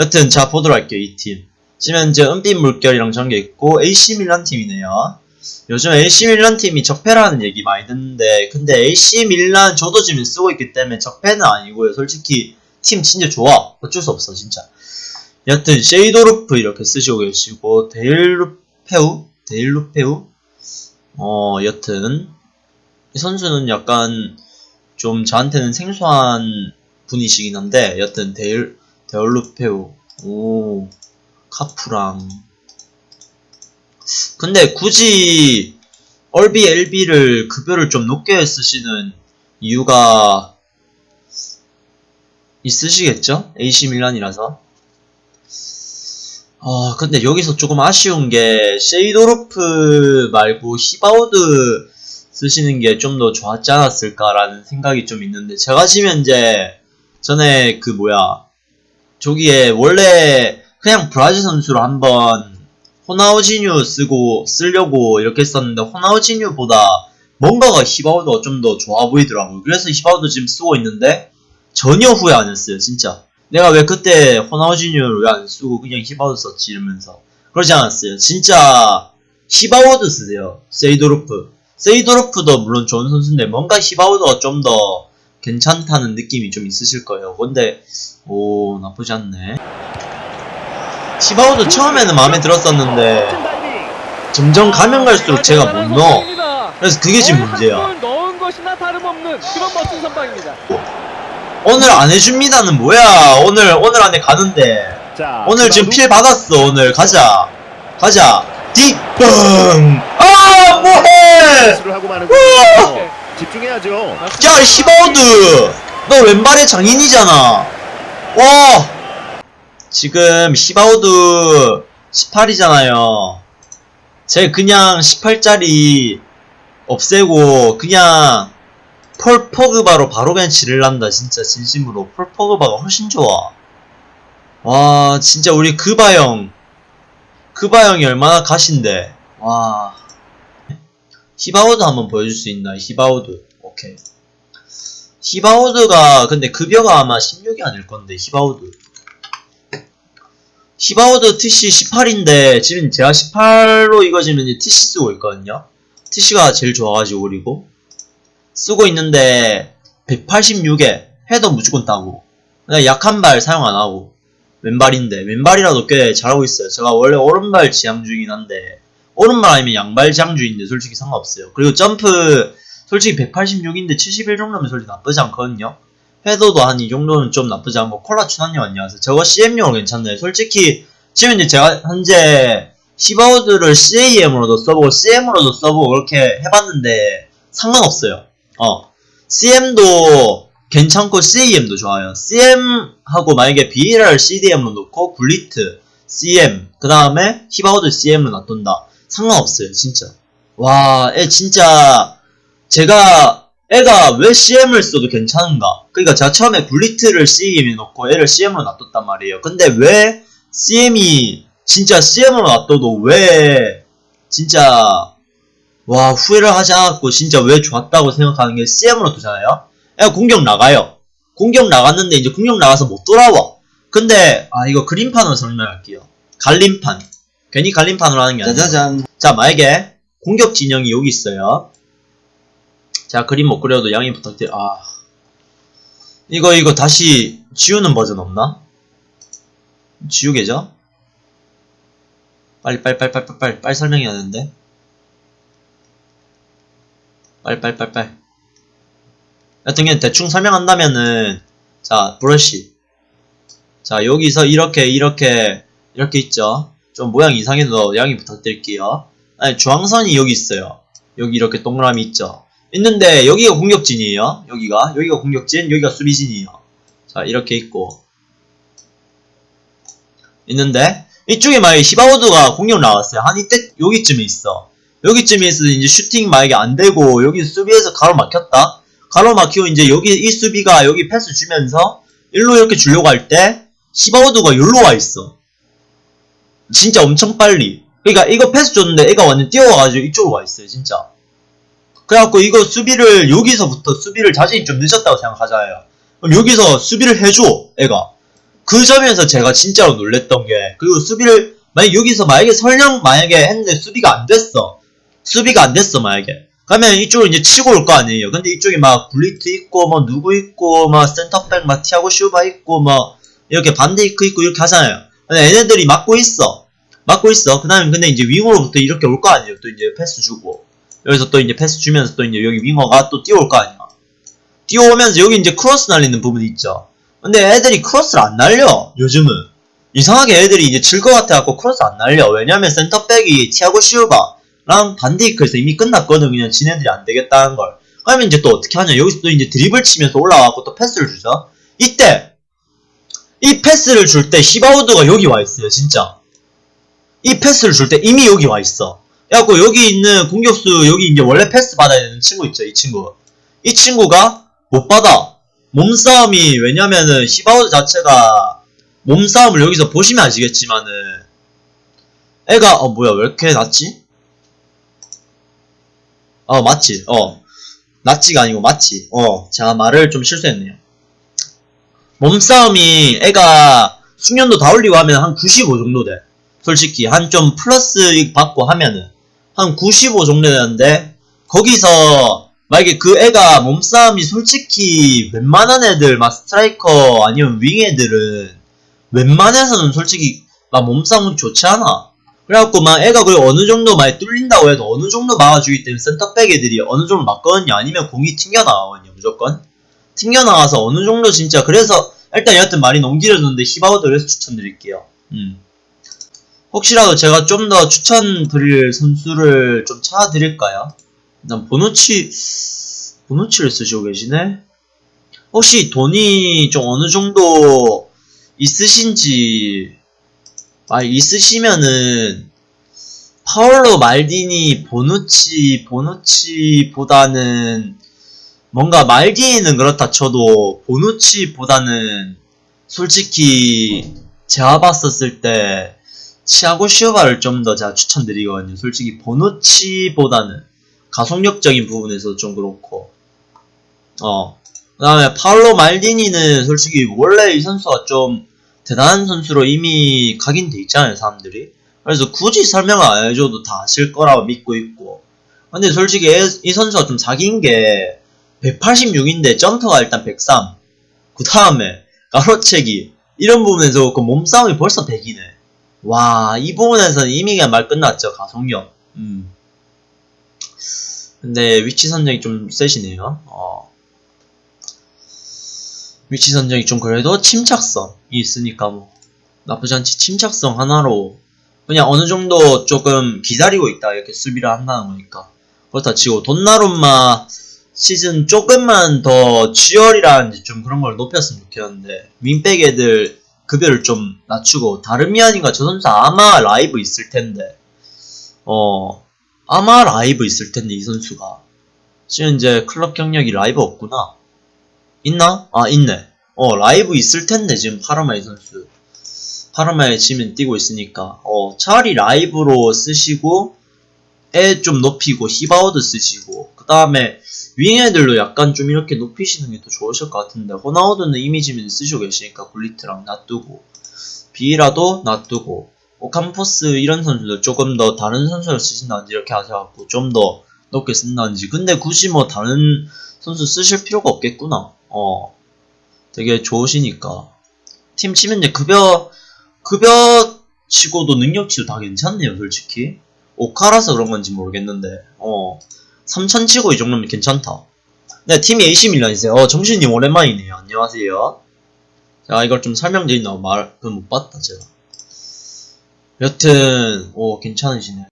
여튼 자 보도록 할게요 이 팀. 지금 현재 은빛 물결이랑 전개 있고 AC 밀란 팀이네요. 요즘 AC 밀란 팀이 적폐라는 얘기 많이 듣는데 근데 AC 밀란 저도 지금 쓰고 있기 때문에 적폐는 아니고요. 솔직히 팀 진짜 좋아. 어쩔 수 없어 진짜. 여튼 세이도르프 이렇게 쓰시고 계시고 데일루페우 데일루페우 어 여튼 이 선수는 약간 좀 저한테는 생소한 분이시긴 한데 여튼 데일 데일루페우 오 카푸랑 근데 굳이 LB LB를 급여를 좀 높게 쓰시는 이유가 있으시겠죠? AC 밀란이라서 아 근데 여기서 조금 아쉬운 게 세이도르프 말고 히바우드 쓰시는 게 좀 더 좋았지 않았을까라는 생각이 좀 있는데 제가 지금 이제 전에 그 뭐야 저기에 원래 그냥 브라질 선수로 한번 호나우지뉴 쓰고 쓰려고 이렇게 했었는데 호나우지뉴보다 뭔가가 히바우드가 좀 더 좋아 보이더라고요. 그래서 히바우드 지금 쓰고 있는데 전혀 후회 안 했어요, 진짜. 내가 왜 그때 호나우지뉴를 왜 안 쓰고 그냥 히바우드 썼지 이러면서 그러지 않았어요. 진짜 히바우드 쓰세요. 세이도르프. 세이도르프도 물론 좋은 선수인데 뭔가 히바우드가 좀 더 괜찮다는 느낌이 좀 있으실 거예요. 근데 오 나쁘지 않네. 히바우드 처음에는 마음에 들었었는데 점점 가면 갈수록 제가 못 넣어. 그래서 그게 지금 문제야. 오늘 안 해줍니다는 뭐야? 오늘 오늘 안에 가는데 자, 오늘 지금 필 받았어. 오늘 가자, 가자. 딕 뻥. 아 뭐해? 집중해야죠. 야 히바우드, 너 왼발의 장인이잖아. 와. 지금 히바우드 18이잖아요. 제 그냥 18짜리 없애고 그냥 폴 포그바로 바로 그냥 지를란다 진짜 진심으로 폴 포그바가 훨씬 좋아. 와 진짜 우리 그바 형 그바 형이 얼마나 가신데 와 히바우드 한번 보여줄 수 있나 히바우드 오케이. 히바우드가 근데 급여가 아마 16이 아닐 건데 히바우드 히바우드 TC 18인데 지금 제가 18로 이거 지금 TC 쓰고 있거든요. TC가 제일 좋아가지고 그리고. 쓰고 있는데 186에 헤더 무조건 따고. 그냥 약한 발 사용 안 하고. 왼발인데 왼발이라도 꽤 잘하고 있어요. 제가 원래 오른발 지향 중이긴 한데 오른발 아니면 양발 중인데 솔직히 상관없어요. 그리고 점프 솔직히 186인데 71 정도면 솔직히 나쁘지 않거든요. 헤더도 한 이 정도는 좀 나쁘지 않고 콜라 추나님 안녕하세요. 저거 CM용으로 괜찮네 솔직히 지금 이제 제가 현재 히바우드를 CAM으로도 써보고 CM으로도 써보고 그렇게 해봤는데 상관없어요. 어. CM도 괜찮고 CAM도 좋아요. CM하고 만약에 BLR CDM로 놓고 굴리트 CM 그 다음에 히바우드 CM을 놔둔다 상관없어요 진짜. 와 애 진짜 제가 애가 왜 CM을 써도 괜찮은가? 그러니까 제가 처음에 굴리트를 CM에 놓고 애를 CM으로 놔뒀단 말이에요. 근데 왜 CM이 진짜 CM으로 놔둬도 왜 진짜 와 후회를 하지 않았고 진짜 왜 좋았다고 생각하는 게 CM으로 두잖아요? 애가 공격 나가요. 공격 나갔는데 이제 공격 나가서 못 돌아와. 근데 아 이거 그림판으로 설명할게요. 갈림판 괜히 갈림판으로 하는 게 아니라. 짜자잔. 자 만약에 공격 진영이 여기 있어요. 자 그림 못 그려도 양해 부탁드려 아. 이거 이거 다시 지우는 버전 없나? 지우개죠? 빨리 빨리 빨리 빨리 빨리 빨리, 빨리 설명해야 되는데. 빨리 빨리 빨리 빨리. 여튼 그냥 대충 설명한다면은 자 브러쉬. 자 여기서 이렇게 이렇게 이렇게 있죠 좀 모양 이상해도 양해 부탁드릴게요. 아니 중앙선이 여기 있어요. 여기 이렇게 동그라미 있죠? 있는데 여기가 공격진이에요. 여기가. 여기가 공격진 여기가 수비진이에요. 자 이렇게 있고. 있는데 이쪽에 만약에 히바우드가 공격 나왔어요. 한 이때 여기쯤에 있어. 여기쯤에 있어 이제 슈팅 만약에 안 되고 여기 수비에서 가로 막혔다. 가로 막히고 이제 여기 이 수비가 여기 패스 주면서 일로 이렇게 주려고 할 때 히바우드가 여기로 와 있어 진짜 엄청 빨리. 그러니까 이거 패스 줬는데 애가 완전 뛰어와가지고 이쪽으로 와 있어요 진짜. 그래갖고 이거 수비를 여기서부터 수비를 자신이 좀 늦었다고 생각하잖아요. 그럼 여기서 수비를 해줘 애가. 그 점에서 제가 진짜로 놀랬던 게 그리고 수비를 만약 여기서 만약에 설령 만약에 했는데 수비가 안 됐어. 수비가 안 됐어 만약에. 그러면 이쪽으로 이제 치고 올 거 아니에요. 근데 이쪽에 막 굴리트 있고 뭐 누구 있고 막 센터백 막 티아고 슈바 있고 뭐 이렇게 반데이크 있고 이렇게 하잖아요 얘네들이 막고 있어. 막고 있어. 그 다음에 근데 이제 윙으로부터 이렇게 올 거 아니에요. 또 이제 패스 주고. 여기서 또 이제 패스 주면서 또 이제 여기 윙어가 또 뛰어올 거 아니야. 뛰어오면서 여기 이제 크로스 날리는 부분이 있죠. 근데 애들이 크로스를 안 날려 요즘은. 이상하게 애들이 이제 질 것 같아갖고 크로스 안 날려. 왜냐면 센터백이 티아고 시우바랑 반데이크에서 이미 끝났거든. 그냥 지네들이 안 되겠다는 걸. 그러면 이제 또 어떻게 하냐? 여기서 또 이제 드리블 치면서 올라와갖고 또 패스를 주죠. 이때 이 패스를 줄 때 히바우드가 여기 와 있어요 진짜. 이 패스를 줄 때 이미 여기 와 있어. 그래갖고 여기 있는 공격수 여기 이제 원래 패스 받아야 되는 친구 있죠 이 친구. 이 친구가 못 받아. 몸싸움이 왜냐면은 히바우드 자체가 몸싸움을 여기서 보시면 아시겠지만은 애가 어 뭐야 왜 이렇게 낮지? 어 맞지? 어. 낮지가 아니고 맞지? 어 제가 말을 좀 실수했네요 몸싸움이 애가 숙련도 다 올리고 하면 한 95 정도 돼. 솔직히 한 좀 플러스 받고 하면은 한 95 정도 되는데 거기서 만약에 그 애가 몸싸움이 솔직히 웬만한 애들 막 스트라이커 아니면 윙 애들은 웬만해서는 솔직히 막 몸싸움은 좋지 않아. 그래갖고 막 애가 그 어느 정도 많이 뚫린다고 해도 어느 정도 막아주기 때문에 센터백 애들이 어느 정도 막거든요. 아니면 공이 튕겨나가거든요 무조건 튕겨나가서 어느 정도 진짜 그래서 일단 여하튼 너무 길어졌는데 히바우드 그래서 추천드릴게요 음. 혹시라도 제가 좀 더 추천드릴 선수를 좀 찾아드릴까요? 일단 보노치 보노치를 쓰시고 계시네 혹시 돈이 좀 어느 정도 있으신지 아 있으시면은 파울로 말디니 보누치 보누치보다는 뭔가 말디니는 그렇다 쳐도 보누치보다는 솔직히 제가 봤었을 때 치아고 시오바를 좀 더 제가 추천드리거든요. 솔직히 보누치보다는 가속력적인 부분에서 좀 그렇고. 어 그 다음에 파울로 말디니는 솔직히 원래 이 선수가 좀 대단한 선수로 이미 각인돼 있잖아요 사람들이. 그래서 굳이 설명을 안 해줘도 다 아실 거라고 믿고 있고. 근데 솔직히 애- 이 선수가 좀 사기인 게 186인데 점프가 일단 103. 그 다음에 가로채기 이런 부분에서 그 몸싸움이 벌써 100이네. 와, 이 부분에서는 이미 그냥 말 끝났죠. 가속력. 음. 근데 위치 선정이 좀 세시네요. 어. 위치 선정이 좀 그래도 침착성이 있으니까 뭐 나쁘지 않지. 침착성 하나로 그냥 어느 정도 조금 기다리고 있다 이렇게 수비를 한다는 거니까 그렇다 치고 돈나룸마 시즌 조금만 더 체력이라든지 좀 그런 걸 높였으면 좋겠는데 윙백 애들 급여를 좀 낮추고 다르미안인가 저 선수 아마 라이브 있을 텐데. 어 아마 라이브 있을 텐데 이 선수가. 지금 이제 클럽 경력이 라이브 없구나. 있나? 아 있네. 어 라이브 있을 텐데 지금 파르마에 선수. 파르마에 지금 뛰고 있으니까. 어 차라리 라이브로 쓰시고 애좀 높이고 히바우드 쓰시고 그 다음에 윙애들도 약간 좀 이렇게 높이시는 게 더 좋으실 것 같은데 호나우드는 이미지면 쓰시고 계시니까 굴리트랑 놔두고 비라도 놔두고 오캄포스 이런 선수들 조금 더 다른 선수를 쓰신다든지 이렇게 하셔갖고 좀 더 높게 쓴다든지 근데 굳이 뭐 다른 선수 쓰실 필요가 없겠구나. 어 되게 좋으시니까. 팀 치면 이제 급여 급여 치고도 능력치도 다 괜찮네요 솔직히 오카라서 그런 건지 모르겠는데 어 3천 치고 이 정도면 괜찮다. 네 팀이 AC 밀란이세요. 어 정신님 오랜만이네요. 안녕하세요. 자 이걸 좀 설명드린다고 말 그건 못 봤다 제가. 여튼 오 괜찮으시네